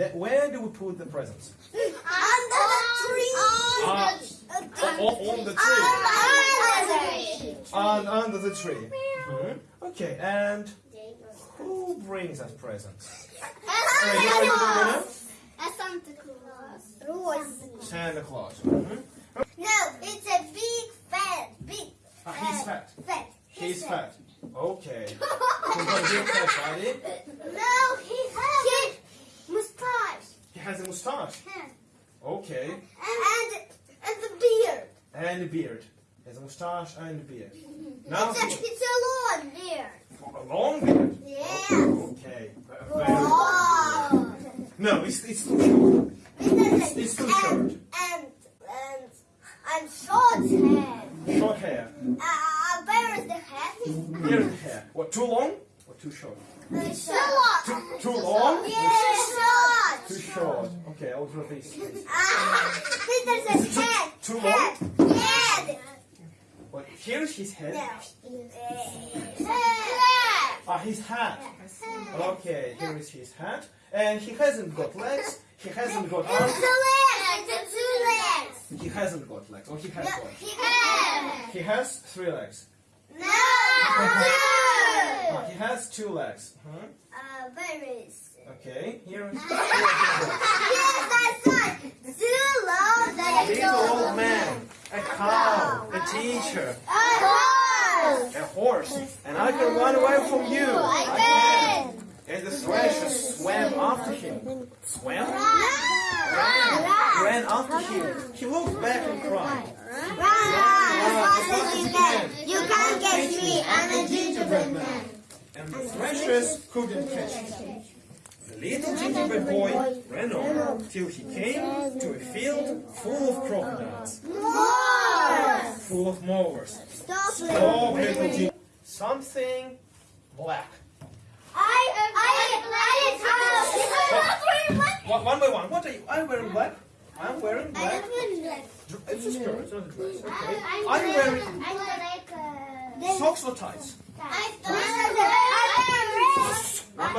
That- where do we put the presents? Under the tree. O- on the tree. On, under the tree. Okay, and who brings us presents? You know, you Santa Claus. Santa Claus. Mhm. No, it's a big fat, big Ah, he's fat. fat. He's fat. Okay. He's got a big fat body. No, he has a mustache. He has a mustache. Okay. And and the beard. And a beard. Has a mustache and a beard. Now, It's a, it's a long beard. a long beard. Yeah. Okay. Oh. No, it's, it's too short. It's, it's too and, short. And and and short hair. Short hair. Uh, where is the head? Here is the hair. What, too long or too short? Uh, short. Too, too long? Yeah, short. Okay, I'll draw this. Ah, there's a head. too head. Head. Well, here is his head. Head. Ah, his hat. Okay, here is his hat. And he hasn't got legs. He hasn't got It's arms. two legs. It's two legs. He hasn't got legs. Or he has No, got. he has. He has three legs. No. Ah, he has two legs. Huh? Uh, where is? Okay, here is Yes, that's right. Zulu. a little old man, a cow, a teacher, A horse. a horse, and I can run away from you. I can. And the thrasher swam after him. Swam? Run. Ran after him. He looked back and cried. Run as fast as you can. You can't catch me. I'm a gingerbread man. And the thrashers couldn't catch him. Little gingerbread boy ran on till he came to a field full of crocodiles, full of mowers. Stop Oh, it. little Something black. I, am I, I, One, one by one. What are you? I'm wearing black. I'm wearing I black. am Dr- It's a skirt, it's not a dress. Okay. I'm I'm wearing I like uh, socks or tights. I I One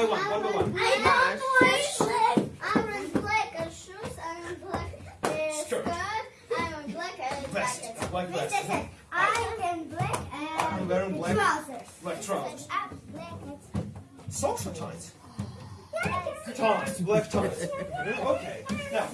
by one, one by one. I don't wear I'm wearing black uh, shoes. I'm wearing black Skirt. I'm wearing black jacket. black vest. I am black uh, I'm wearing black- trousers. Black trousers. Black. Socks or tights? Tights, black tights. Okay. Now,